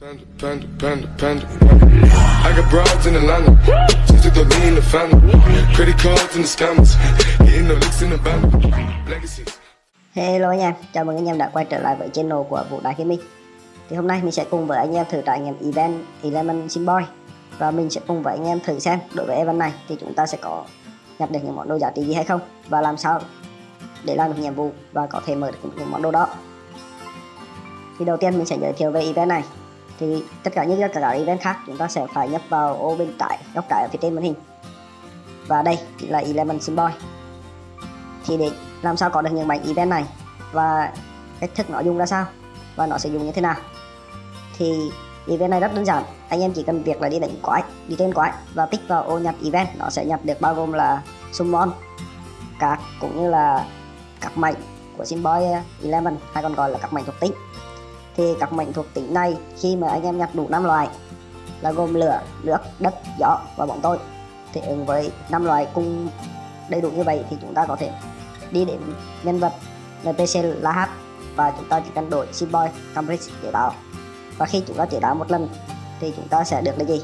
Panda, panda, panda, panda. I got broads in Atlanta. Just to the in the family. Credit cards in the scammers. Hitting the licks in the band. Legacies. Hello anh em, chào mừng anh em đã quay trở lại với channel của Vũ Đại Gaming Thì hôm nay mình sẽ cùng với anh em thử trải nghiệm event Eleven Simboy Và mình sẽ cùng với anh em thử xem đối với event này thì chúng ta sẽ có nhập được những món đồ giá trị gì hay không Và làm sao để làm được nhiệm vụ và có thể mở được những món đồ đó Thì đầu tiên mình sẽ giới thiệu về event này thì tất cả những các event khác chúng ta sẽ phải nhập vào ô bên trái, góc trái ở phía trên màn hình. Và đây là element symbol. Thì để làm sao có được những mảnh event này và cách thức nó dùng ra sao và nó sẽ dùng như thế nào? Thì event này rất đơn giản anh em chỉ cần việc là đi đánh quái đi trên quái và tích vào ô nhập event nó sẽ nhập được bao gồm là summon các cũng như là các mệnh của symbol element hay còn gọi là các mệnh thuộc tính thì các mệnh thuộc tính này khi mà anh em nhặt đủ 5 loại là gồm lửa, nước, đất, gió và bóng tối. Thì ứng với năm loại cùng đầy đủ như vậy thì chúng ta có thể đi đến nhân vật NPC là H và chúng ta chỉ cần đổi Simboy Cambridge chế tạo. Và khi chúng ta chế tạo một lần thì chúng ta sẽ được là gì?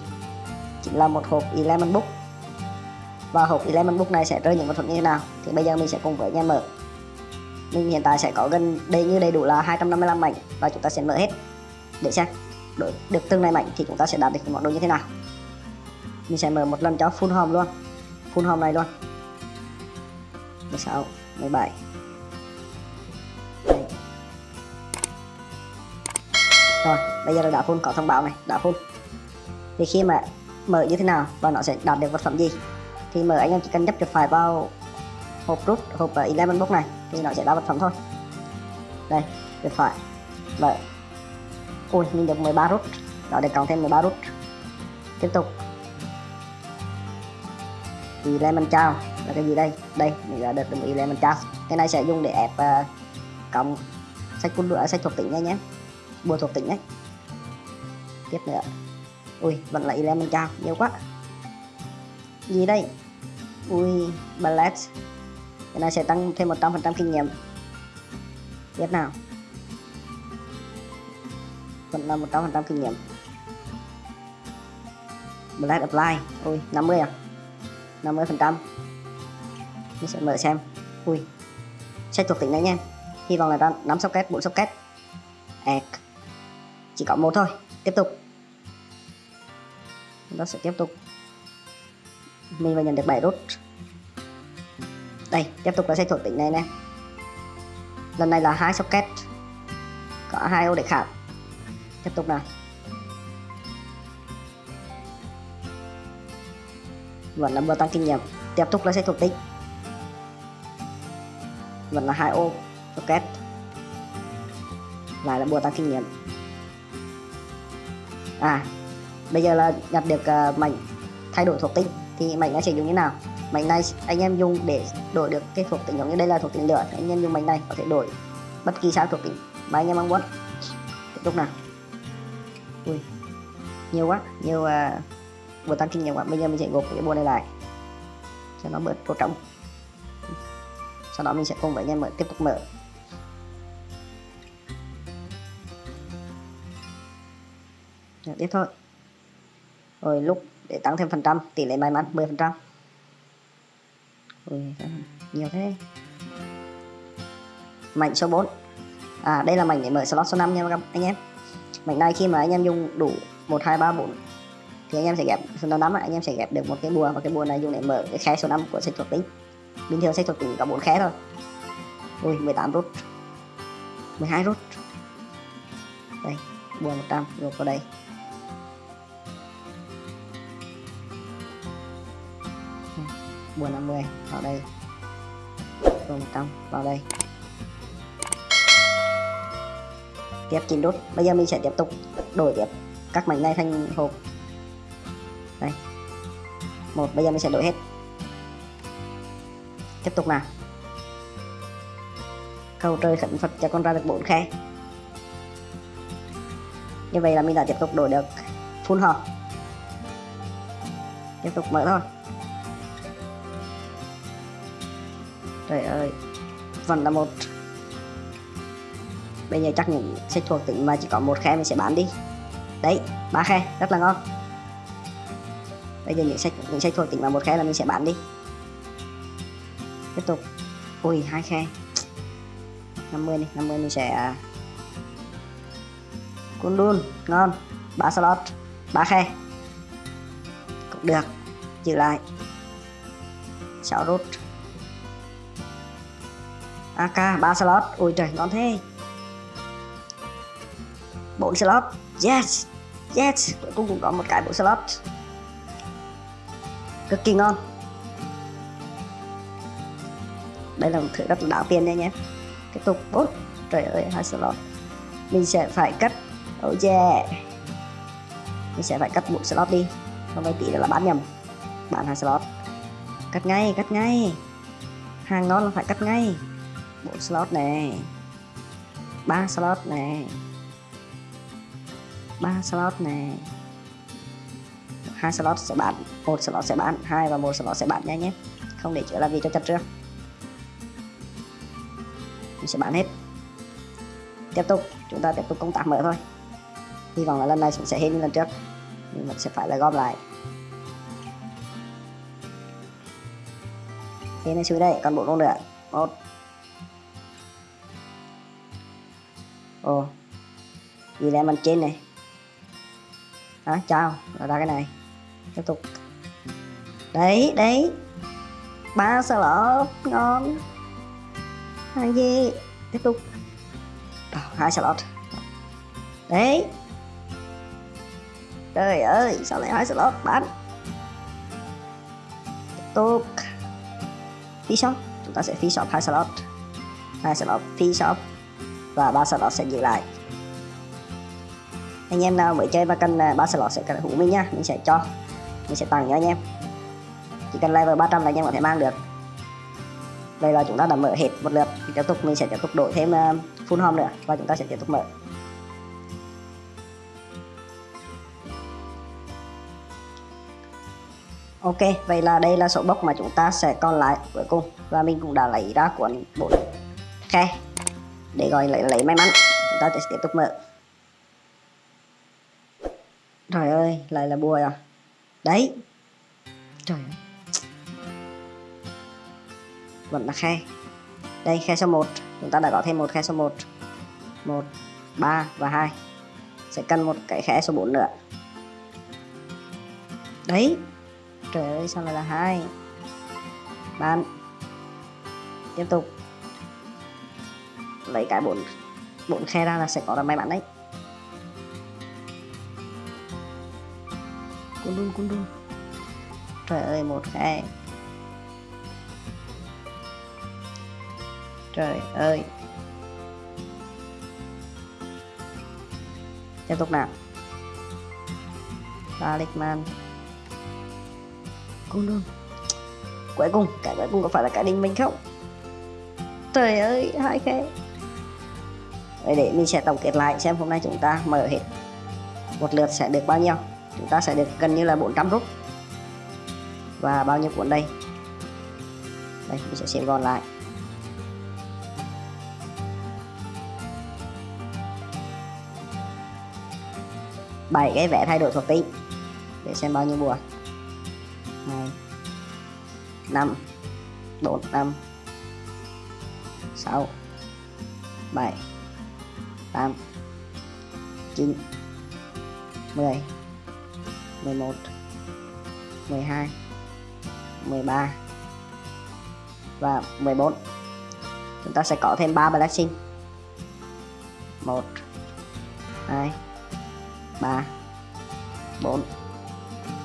Chính là một hộp element Book và hộp element Book này sẽ rơi những vật phẩm như thế nào? Thì bây giờ mình sẽ cùng với anh em mở mình hiện tại sẽ có gần đầy như đầy đủ là 255 mảnh và chúng ta sẽ mở hết. Để xem đổi được từng này mảnh thì chúng ta sẽ đạt được món đồ như thế nào. Mình sẽ mở một lần cho full home luôn. Full home này luôn. 16 17 Đây. Rồi bây giờ là đã full có thông báo này đã full. Thì khi mà mở như thế nào và nó sẽ đạt được vật phẩm gì? Thì mở anh em chỉ cần nhấp chuột phải vào hộp rút hộp uh, Eleven box này thì nó sẽ ra vật phẩm thôi. Đây tuyệt phải vậy. Ui mình được 13 rút. Đó để cộng thêm 13 rút. Tiếp tục. Eleven trao là cái gì đây? Đây mình đã được đồng ý mình trao cái này sẽ dùng để ép uh, cộng sách quân đũa sách thuộc tính nha nhé. Bùa thuộc tính đấy. tiếp nữa. Ui vẫn là element trao nhiều quá. Gì đây? Ui ballet cái này sẽ tăng thêm 100% kinh nghiệm. Tiếp nào? Vẫn là 100% kinh nghiệm. Black Apply. Ui 50 à? 50% mình sẽ mở xem. Ui sách thuộc tính đấy nha. Hy vọng là ra 5 socket 4 socket. Egg. chỉ có một thôi. Tiếp tục. Chúng ta sẽ tiếp tục. Mình vừa nhận được 7 rút đây tiếp tục là sẽ thuộc tính này nè lần này là hai socket. Có hai ô để khảo tiếp tục nào. Vẫn là vừa tăng kinh nghiệm. Tiếp tục là sẽ thuộc tính vẫn là hai ô socket. Lại là bùa tăng kinh nghiệm. À bây giờ là nhặt được uh, mảnh thay đổi thuộc tính thì mảnh nó sẽ dùng như nào? Mảnh này anh em dùng để đổi được cái thuộc tính giống như đây là thuộc tính lửa anh em dùng mảnh này có thể đổi bất kỳ sao thuộc tính mà anh em mong muốn. Tiếp tục nào. Ui nhiều quá nhiều à, uh, bùa tăng kinh nghiệm quá. Bây giờ mình sẽ gộp cái bộ này lại cho nó bớt vô trọng sau đó mình sẽ cùng với anh em mở tiếp tục mở. Tiếp thôi. Rồi lúc để tăng thêm phần trăm tỷ lệ may mắn 10 phần trăm. Ui, nhiều thế. Mảnh số 4 à đây là mảnh để mở slot số 5 nha các anh em. Mảnh này khi mà anh em dùng đủ 1 2 3 4 thì anh em sẽ ghép số 5 anh em sẽ ghép được một cái bùa và cái bùa này dùng để mở cái khe số 5 của sách thuộc tính bình thường sách thuộc tính có 4 khe thôi. Ui 18 rút. 12 rút. Đây bùa 100 rồi vào đây. Buồn 50 vào đây. Bùa 100 vào đây. Tiếp 9 đốt. bây giờ mình sẽ tiếp tục đổi tiếp các mảnh này thành hộp. Đây. Một, bây giờ mình sẽ đổi hết. Tiếp tục nào. Cầu trời khẩn phật cho con ra được bốn khe. Như vậy là mình đã tiếp tục đổi được full hộp. Tiếp tục mở thôi. Trời ơi. Vẫn là một bây giờ chắc những sách thuộc tính mà chỉ có một khe mình sẽ bán đi. Đấy, ba khe, rất là ngon. Bây giờ những sách những sách thuộc tính mà một khe là mình sẽ bán đi. Tiếp tục. Ui, hai khe. 50 đi 50 mình sẽ à, cun đun, ngon. Ba slot, ba khe. Cũng được. Giữ lại. 6 rút. AK 3 slot. Ôi trời, ngon thế. 4 slot. Yes yes. Cuối cùng cũng có một cái 4 slot. Cực kỳ ngon. Đây là một thứ rất là đáng tiền nha nhé. Tiếp tục. 4 trời ơi 2 slot. Mình sẽ phải cắt. Oh yeah. Mình sẽ phải cắt một slot đi. Không phải tí nữa là bán nhầm. Bán 2 slot. Cắt ngay cắt ngay. Hàng ngon là phải cắt ngay bộ slot này ba slot này ba slot này hai slot sẽ bán. Một slot sẽ bán. Hai và một slot sẽ bán nha nhé. Không để chữa làm gì cho chặt trước. Mình sẽ bán hết. Tiếp tục. Chúng ta tiếp tục công tác mở thôi. Hy vọng là lần này sẽ hết như lần trước. Nhưng mình sẽ phải là gom lại. Thế này xuống đây. Còn bộ con nữa. Một. Ồ. Gì là mình trên này. Đó chào rồi ra cái này. Tiếp tục. Đấy đấy. Ba sơ lỡ, ngon. Hai gì tiếp tục. Hai slot đấy. Trời ơi, sao lại hai slot bán tiếp tục. Phi shop. Chúng ta sẽ phi shop hai slot hai slot phi shop và ba slot sẽ giữ lại. Anh em nào mới chơi và cần à, ba slot sẽ cần hữu mình nha. Mình sẽ cho mình sẽ tặng cho anh em. Chỉ cần level 300 là anh em có thể mang được. Đây là chúng ta đã mở hết một lượt. Tiếp tục mình sẽ tiếp tục đổi thêm à, full home nữa. Và chúng ta sẽ tiếp tục mở. Ok, vậy là đây là số bốc mà chúng ta sẽ còn lại cuối cùng. Và mình cũng đã lấy ra cuốn bộ khe để gọi lấy lấy may mắn. Chúng ta sẽ tiếp tục mở. Trời ơi, lại là bùa rồi đấy. Trời ơi. Vẫn là khe. Đây, khe số 1 chúng ta đã có thêm một khe số 1 1 3 và 2 sẽ cần một cái khe số 4 nữa. Đấy. Trời ơi, sao lại là hai? Bạn. Tiếp tục lấy cái bốn bốn khe ra là sẽ có là may mắn đấy. Cun đun cun đun. Trời ơi một khe trời ơi. Tiếp tục nào. Talisman Cung đun. Cuối cùng, cái cuối cùng có phải là cái đình mình không? Trời ơi, hai khe để mình sẽ tổng kết lại xem hôm nay chúng ta mở hết. Một lượt sẽ được bao nhiêu? Chúng ta sẽ được gần như là 400 rút và bao nhiêu cuốn đây? Đây, mình sẽ xem gọn lại. Bảy cái vẽ thay đổi thuộc tính. Để xem bao nhiêu bùa hai, năm, bốn, năm, sáu, bảy tám. Chín. Mười. Mười một. Mười hai. Mười ba. Và mười bốn. Chúng ta sẽ có thêm ba blessing. Một. Hai. Ba. Bốn.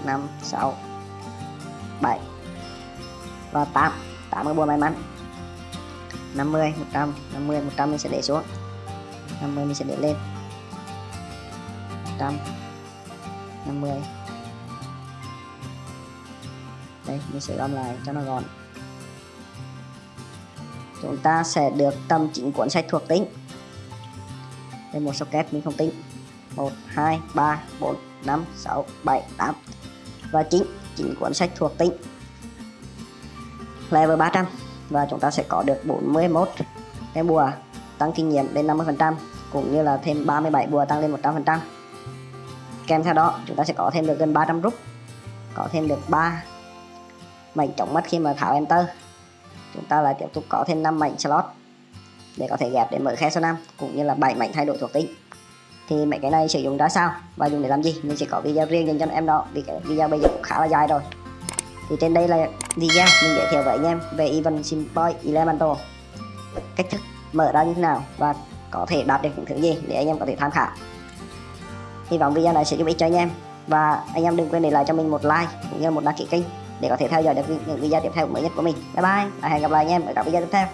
Năm. Sáu. 7 và 8 8 cái bùa may mắn. 50 100 50 100 mình sẽ để xuống. 50 mình sẽ để lên. 100 50 đây, mình sẽ gom lại cho nó gọn. Chúng ta sẽ được tầm 9 cuốn sách thuộc tính. Đây, một socket mình không tính. 1 2 3 4 5 6 7 8 và 9 9 cuốn sách thuộc tính. Level 300 và chúng ta sẽ có được 41 cái bùa, tăng kinh nghiệm đến 50% cũng như là thêm 37 bùa tăng lên 100% kèm theo đó chúng ta sẽ có thêm được gần 300 rút, có thêm được 3 mảnh chống mắt khi mà tháo enter. Chúng ta lại tiếp tục có thêm 5 mảnh slot để có thể ghép để mở khe số 5 cũng như là 7 mảnh thay đổi thuộc tính. Thì mấy cái này sử dụng ra sao và dùng để làm gì? Mình sẽ có video riêng dành cho em đó vì cái video bây giờ cũng khá là dài rồi. Thì trên đây là video mình giới thiệu với anh em về Even Simboy Elemental. Cách thức mở ra như thế nào và có thể đạt được những thứ gì để anh em có thể tham khảo. Hy vọng video này sẽ giúp ích cho anh em. Và anh em đừng quên để lại cho mình một like cũng như một đăng ký kênh để có thể theo dõi được những video tiếp theo mới nhất của mình. Bye bye và hẹn gặp lại anh em ở các video tiếp theo.